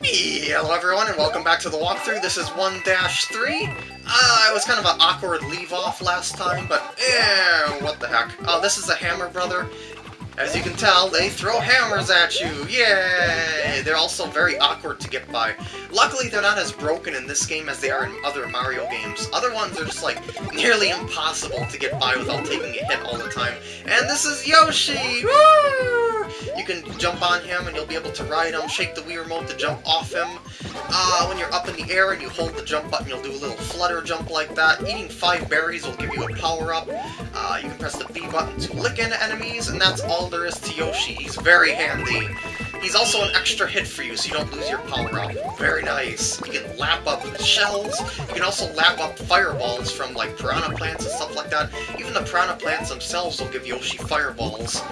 Hello everyone and welcome back to the walkthrough. This is 1-3. Uh, it was kind of an awkward leave-off last time, but eh, what the heck. Uh, this is a Hammer Brother. As you can tell, they throw hammers at you! Yay! They're also very awkward to get by. Luckily, they're not as broken in this game as they are in other Mario games. Other ones are just, like, nearly impossible to get by without taking a hit all the time. And this is Yoshi! Woo! You can jump on him and you'll be able to ride him, shake the Wii Remote to jump off him. Uh, when you're up in the air and you hold the jump button, you'll do a little flutter jump like that. Eating five berries will give you a power-up. Uh, you can press the B button to lick into enemies, and that's all there is to Yoshi. He's very handy. He's also an extra hit for you, so you don't lose your power-up. Very nice. You can lap up shells. You can also lap up fireballs from, like, piranha plants and stuff like that. Even the piranha plants themselves will give Yoshi fireballs.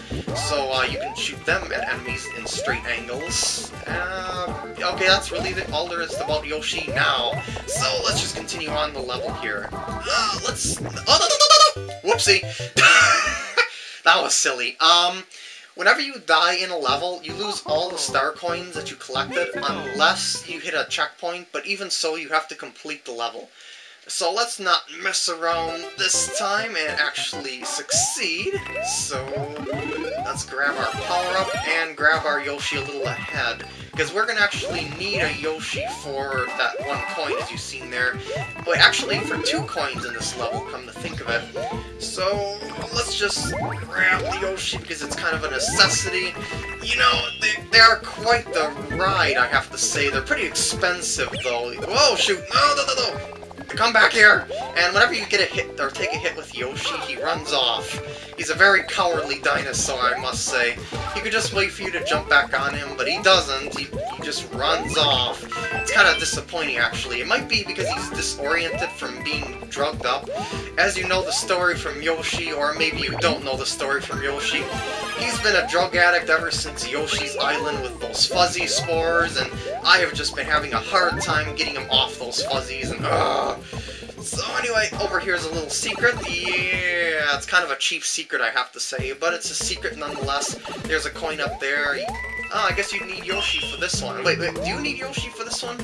So, uh, you can shoot them at enemies in straight angles. Uh, okay, that's really the, all there is about Yoshi now. So, let's just continue on the level here. Uh, let's... Oh, no, no, no, no! Whoopsie! that was silly. Um... Whenever you die in a level, you lose all the star coins that you collected unless you hit a checkpoint, but even so, you have to complete the level. So let's not mess around this time and actually succeed. So let's grab our power-up and grab our Yoshi a little ahead. Because we're going to actually need a Yoshi for that one coin, as you've seen there. But actually, for two coins in this level, come to think of it. So, let's just grab the Yoshi, because it's kind of a necessity. You know, they, they are quite the ride, I have to say. They're pretty expensive, though. Whoa, shoot! No, no, no, no! Come back here! And whenever you get a hit, or take a hit with Yoshi, he runs off. He's a very cowardly dinosaur, I must say. He could just wait for you to jump back on him, but he doesn't. He, he just runs off. It's kind of disappointing, actually. It might be because he's disoriented from being drugged up. As you know the story from Yoshi, or maybe you don't know the story from Yoshi, he's been a drug addict ever since Yoshi's Island with those fuzzy spores, and I have just been having a hard time getting him off those fuzzies, and ugh. So anyway, over here is a little secret. Yeah, it's kind of a cheap secret, I have to say, but it's a secret nonetheless. There's a coin up there. Oh, I guess you need Yoshi for this one. Wait, wait, do you need Yoshi for this one?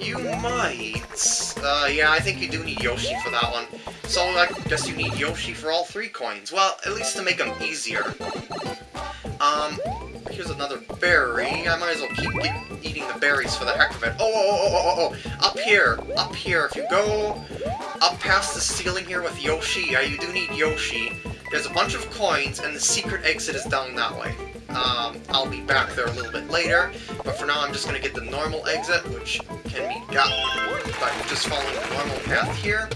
You might. Uh, yeah, I think you do need Yoshi for that one. So I guess you need Yoshi for all three coins. Well, at least to make them easier. Um, here's another berry. I might as well keep eating the berries for the heck of it. Oh, oh, oh, oh, oh, oh, up here, up here. If you go up past the ceiling here with Yoshi, yeah, you do need Yoshi. There's a bunch of coins, and the secret exit is down that way. Um, I'll be back there a little bit later, but for now I'm just going to get the normal exit, which can be gotten by just following the normal path here.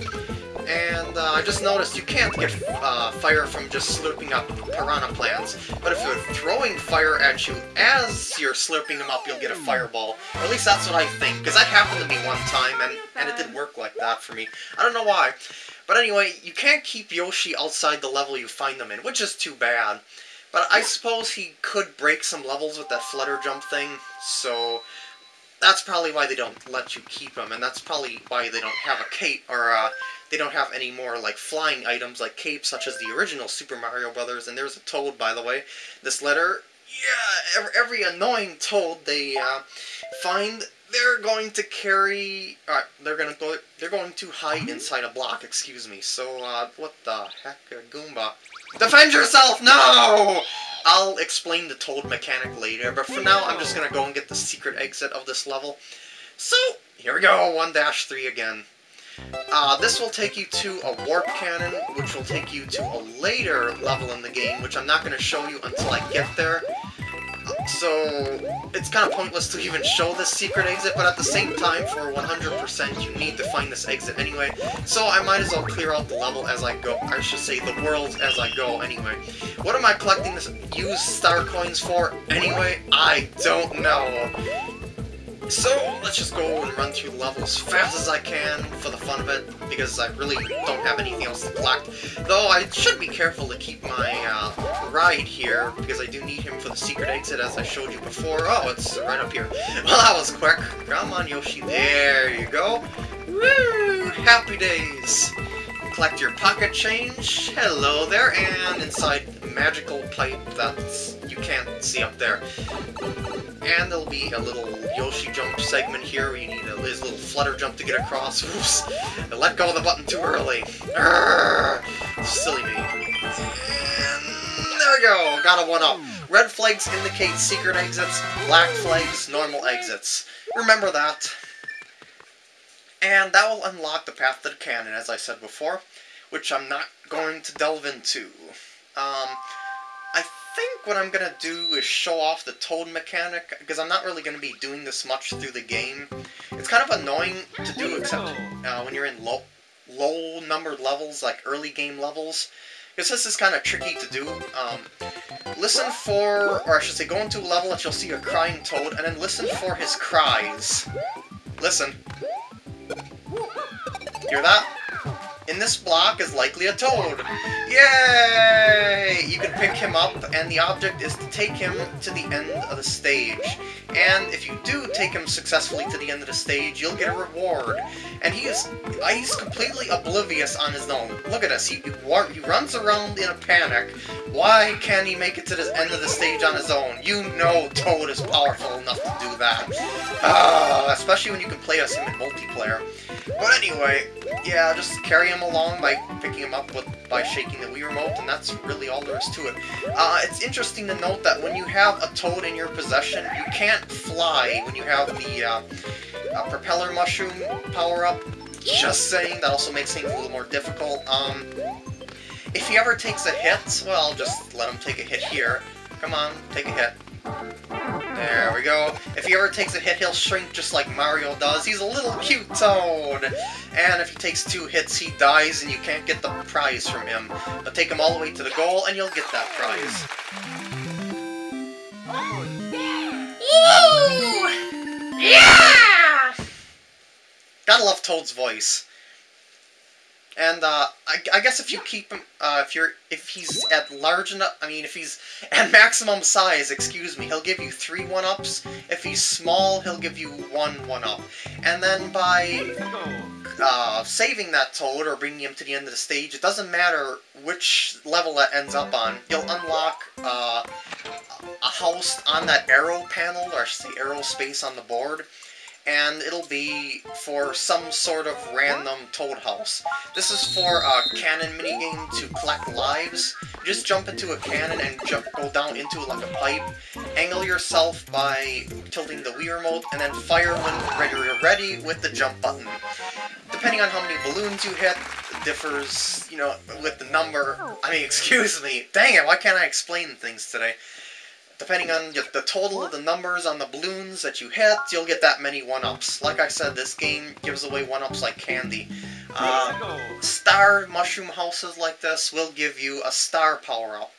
And uh, I just noticed you can't get uh, fire from just slurping up piranha plants, but if you're throwing fire at you as you're slurping them up, you'll get a fireball. Or at least that's what I think, because that happened to me one time, and, and it didn't work like that for me. I don't know why. But anyway, you can't keep Yoshi outside the level you find them in, which is too bad. But I suppose he could break some levels with that flutter jump thing, so that's probably why they don't let you keep him, and that's probably why they don't have a cape, or uh, they don't have any more like flying items like capes such as the original Super Mario Brothers. And there's a toad, by the way. This letter, yeah, every, every annoying toad they uh, find, they're going to carry. Uh, they're gonna go. They're going to hide inside a block. Excuse me. So, uh, what the heck, uh, Goomba? Defend yourself! No! I'll explain the toad mechanic later, but for now, I'm just gonna go and get the secret exit of this level. So, here we go, 1-3 again. Uh, this will take you to a warp cannon, which will take you to a later level in the game, which I'm not going to show you until I get there. So, it's kind of pointless to even show this secret exit, but at the same time, for 100%, you need to find this exit anyway. So I might as well clear out the level as I go. I should say the world as I go anyway. What am I collecting this used star coins for anyway? I don't know. So, let's just go and run through the level as fast as I can for the fun of it, because I really don't have anything else to collect. Though I should be careful to keep my uh, ride here, because I do need him for the secret exit as I showed you before. Oh, it's right up here. Well, that was quick. Come on, Yoshi. There you go. Woo! Happy days! Collect your pocket change. Hello there, and inside magical pipe that you can't see up there. And there'll be a little Yoshi jump segment here where you need a, his little flutter jump to get across. Oops! I let go of the button too early. Arrgh! Silly me. And there we go! Got a one-up. Red flags indicate secret exits, black flags, normal exits. Remember that. And that will unlock the path to the cannon, as I said before, which I'm not going to delve into. Um, I think what I'm going to do is show off the toad mechanic, because I'm not really going to be doing this much through the game. It's kind of annoying to do, except uh, when you're in low, low numbered levels, like early game levels, because this is kind of tricky to do. Um, listen for, or I should say, go into a level that you'll see a crying toad, and then listen for his cries. Listen. Hear that? In this block is likely a toad. Yay! You can pick him up, and the object is to take him to the end of the stage. And if you do take him successfully to the end of the stage, you'll get a reward. And he is he's completely oblivious on his own. Look at this. He, he runs around in a panic. Why can't he make it to the end of the stage on his own? You know Toad is powerful enough to do that. Uh, especially when you can play as him in multiplayer. But anyway, yeah, just carry him along by picking him up with by shaking the Wii Remote, and that's really all there is to it. Uh, it's interesting to note that when you have a Toad in your possession, you can't fly when you have the uh, uh, propeller mushroom power-up. Just saying, that also makes things a little more difficult. Um, if he ever takes a hit, well, just let him take a hit here. Come on, take a hit. There we go. If he ever takes a hit, he'll shrink just like Mario does. He's a little cute toad! And if he takes two hits, he dies and you can't get the prize from him. But take him all the way to the goal and you'll get that prize. Woo! Yeah! Gotta love Toad's voice. And uh, I, I, guess if you keep him, uh, if you're, if he's at large enough, I mean, if he's at maximum size, excuse me, he'll give you three one-ups. If he's small, he'll give you one one-up. And then by uh, saving that toad or bringing him to the end of the stage, it doesn't matter which level that ends up on. You'll unlock uh, a house on that arrow panel, or the arrow space on the board and it'll be for some sort of random Toad House. This is for a cannon minigame to collect lives. You just jump into a cannon and jump, go down into it like a pipe. Angle yourself by tilting the Wii Remote, and then fire when you're ready with the jump button. Depending on how many balloons you hit, differs, you know, with the number. I mean, excuse me. Dang it, why can't I explain things today? Depending on the total of the numbers on the balloons that you hit, you'll get that many 1-ups. Like I said, this game gives away 1-ups like candy. Uh, star mushroom houses like this will give you a star power-up.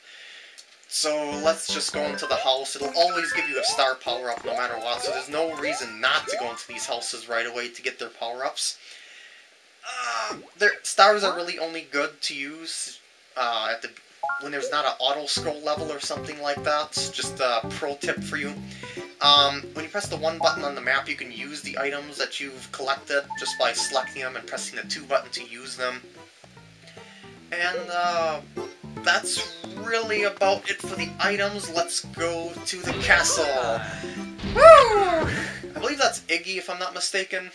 So let's just go into the house. It'll always give you a star power-up no matter what, so there's no reason not to go into these houses right away to get their power-ups. Uh, their stars are really only good to use uh, at the when there's not an auto scroll level or something like that. Just a pro tip for you. Um, when you press the one button on the map, you can use the items that you've collected just by selecting them and pressing the two button to use them. And uh, that's really about it for the items. Let's go to the castle. Woo! I believe that's Iggy, if I'm not mistaken.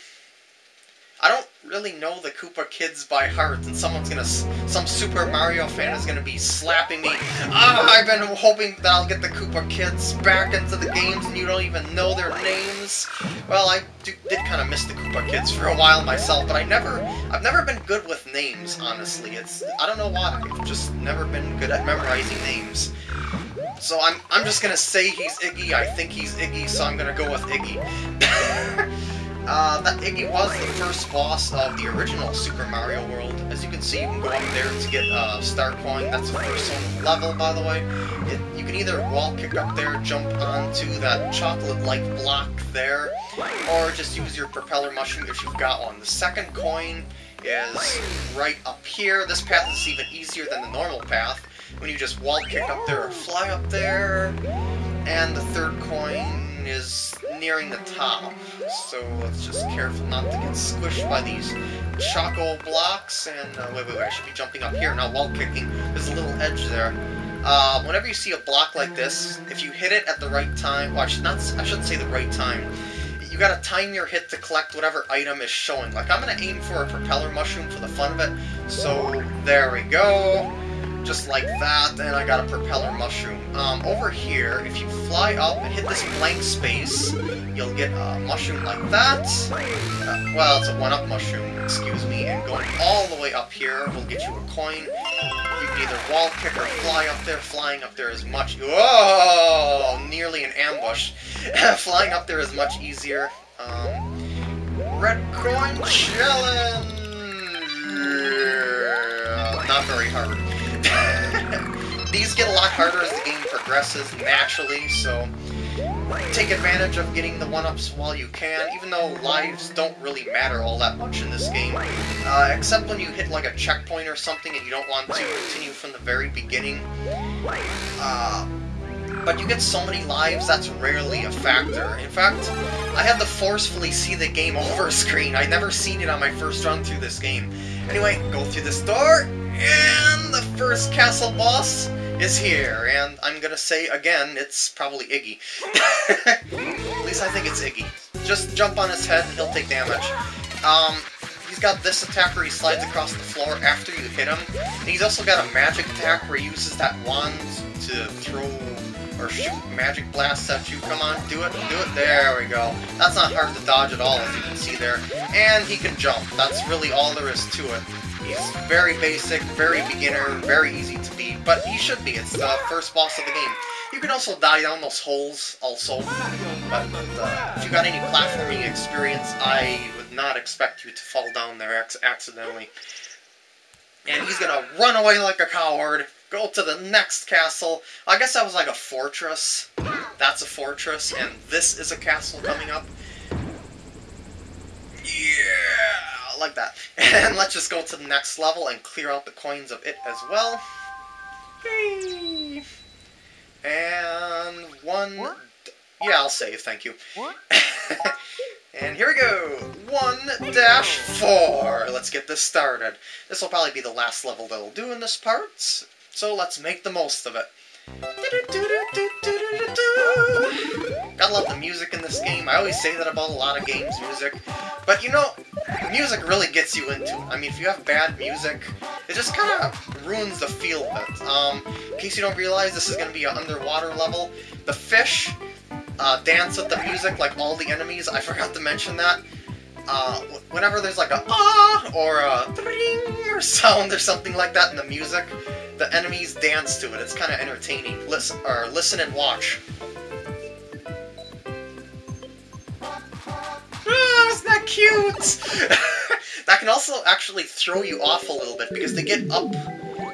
I don't really know the Koopa Kids by heart, and someone's gonna, some Super Mario fan is gonna be slapping me. Ah, I've been hoping that I'll get the Koopa Kids back into the games, and you don't even know their names. Well, I do, did kind of miss the Koopa Kids for a while myself, but I never, I've never been good with names, honestly. It's, I don't know why. I've just never been good at memorizing names. So I'm, I'm just gonna say he's Iggy. I think he's Iggy, so I'm gonna go with Iggy. Uh, that Iggy was the first boss of the original Super Mario World. As you can see, you can go up there to get a uh, Star Coin. That's the first level, by the way. It, you can either wall kick up there, jump onto that chocolate-like block there, or just use your propeller mushroom if you've got one. The second coin is right up here. This path is even easier than the normal path, when you just wall kick up there or fly up there. And the third coin is nearing the top, so let's just careful not to get squished by these choco blocks, and uh, wait, wait, wait, I should be jumping up here, not wall kicking, there's a little edge there. Uh, whenever you see a block like this, if you hit it at the right time, well, I, should not, I shouldn't say the right time, you gotta time your hit to collect whatever item is showing. Like, I'm gonna aim for a propeller mushroom for the fun of it, so there we go just like that, and I got a propeller mushroom. Um, over here, if you fly up and hit this blank space, you'll get a mushroom like that. Uh, well, it's a one-up mushroom, excuse me, and going all the way up here will get you a coin. You can either wall kick or fly up there. Flying up there is much... Whoa! Nearly an ambush. Flying up there is much easier. Um, red coin challenge! Not very hard. Get a lot harder as the game progresses, naturally, so take advantage of getting the one-ups while you can, even though lives don't really matter all that much in this game. Uh, except when you hit like a checkpoint or something and you don't want to continue from the very beginning. Uh, but you get so many lives, that's rarely a factor. In fact, I had to forcefully see the game over screen. I'd never seen it on my first run through this game. Anyway, go through this door, and the first castle boss is here, and I'm gonna say again, it's probably Iggy. At least I think it's Iggy. Just jump on his head he'll take damage. Um, he's got this attack where he slides across the floor after you hit him. And he's also got a magic attack where he uses that wand to throw or shoot magic blasts at you. Come on, do it, do it. There we go. That's not hard to dodge at all, as you can see there. And he can jump. That's really all there is to it. He's very basic, very beginner, very easy to but he should be. It's the first boss of the game. You can also die down those holes, also. But uh, if you got any platforming experience, I would not expect you to fall down there accidentally. And he's gonna run away like a coward, go to the next castle. I guess that was like a fortress. That's a fortress, and this is a castle coming up. Yeah, like that. And let's just go to the next level and clear out the coins of it as well. And one... What? Yeah, I'll save, thank you. And here we go! 1 dash 4. Let's get this started. This will probably be the last level that we'll do in this part, so let's make the most of it. Gotta love the music in this game. I always say that about a lot of games, music. But you know, music really gets you into it. I mean, if you have bad music, it just kind of ruins the feel of it. Um, in case you don't realize, this is going to be an underwater level. The fish uh, dance with the music like all the enemies. I forgot to mention that. Uh, whenever there's like a ah or a ding or sound or something like that in the music, the enemies dance to it. It's kind of entertaining. Listen or listen and watch. Cute? that can also actually throw you off a little bit because they get up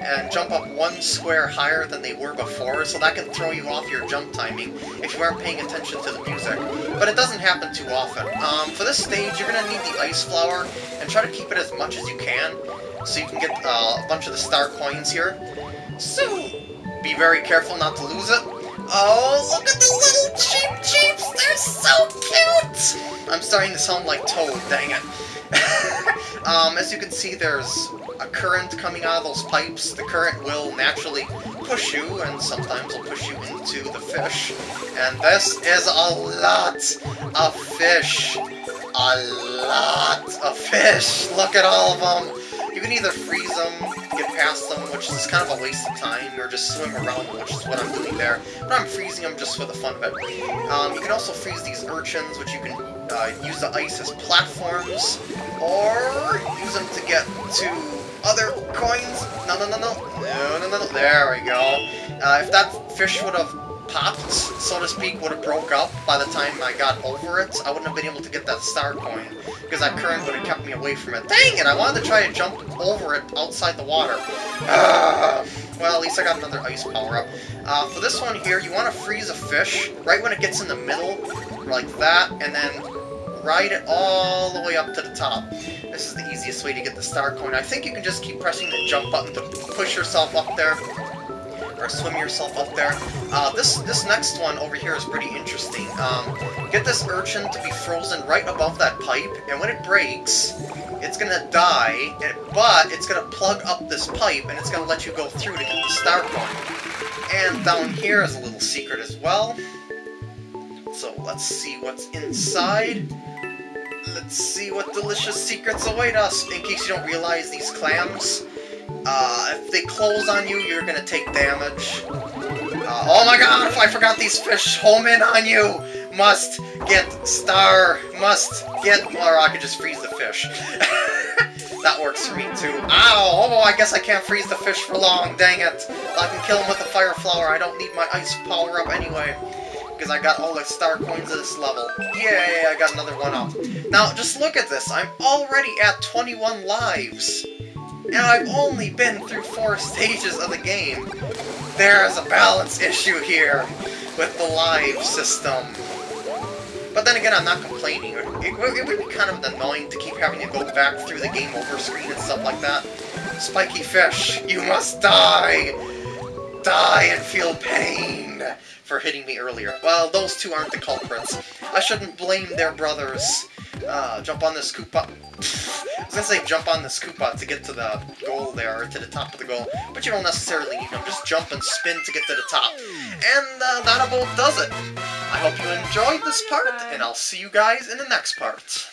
and jump up one square higher than they were before, so that can throw you off your jump timing if you aren't paying attention to the music. But it doesn't happen too often. Um, for this stage, you're going to need the Ice Flower, and try to keep it as much as you can, so you can get uh, a bunch of the star coins here. So, be very careful not to lose it. Oh, look at the I'm starting to sound like Toad, dang it. um, as you can see, there's a current coming out of those pipes. The current will naturally push you, and sometimes will push you into the fish. And this is a lot of fish. A lot of fish! Look at all of them! You can either freeze them, get past them, which is kind of a waste of time, or just swim around them, which is what I'm doing there. But I'm freezing them just for the fun of it. Um, you can also freeze these urchins, which you can uh, use the ice as platforms, or use them to get to other coins. No, no, no, no. No, no, no, no. There we go. Uh, if that fish would have popped, so to speak, would have broke up by the time I got over it, I wouldn't have been able to get that star coin, because that current would have kept me away from it. Dang it, I wanted to try to jump over it outside the water. Uh, well, at least I got another ice power-up. Uh, for this one here, you want to freeze a fish right when it gets in the middle, like that, and then ride it all the way up to the top. This is the easiest way to get the star coin. I think you can just keep pressing the jump button to push yourself up there or swim yourself up there. Uh, this this next one over here is pretty interesting. Um, get this urchin to be frozen right above that pipe, and when it breaks, it's gonna die, and, but it's gonna plug up this pipe, and it's gonna let you go through to get the star coin. And down here is a little secret as well. So let's see what's inside. Let's see what delicious secrets await us. In case you don't realize, these clams, uh, if they close on you, you're gonna take damage. Uh, oh my god, if I forgot these fish home in on you! Must get star, must get, or I could just freeze the fish. that works for me too. Ow! Oh, I guess I can't freeze the fish for long, dang it. I can kill him with a fire flower, I don't need my ice power up anyway because I got all the star coins at this level. Yay, I got another one up. Now, just look at this. I'm already at 21 lives. And I've only been through four stages of the game. There's a balance issue here with the live system. But then again, I'm not complaining. It, it, it, would be kind of annoying to keep having to go back through the game over screen and stuff like that. Spiky fish, you must die! Die and feel pain! for hitting me earlier. Well, those two aren't the culprits. I shouldn't blame their brothers. Uh, jump on this Koopa. I was gonna say jump on this Koopa to get to the goal there, to the top of the goal, but you don't necessarily need them. Just jump and spin to get to the top. And uh, that about does it. I hope you enjoyed this part, and I'll see you guys in the next part.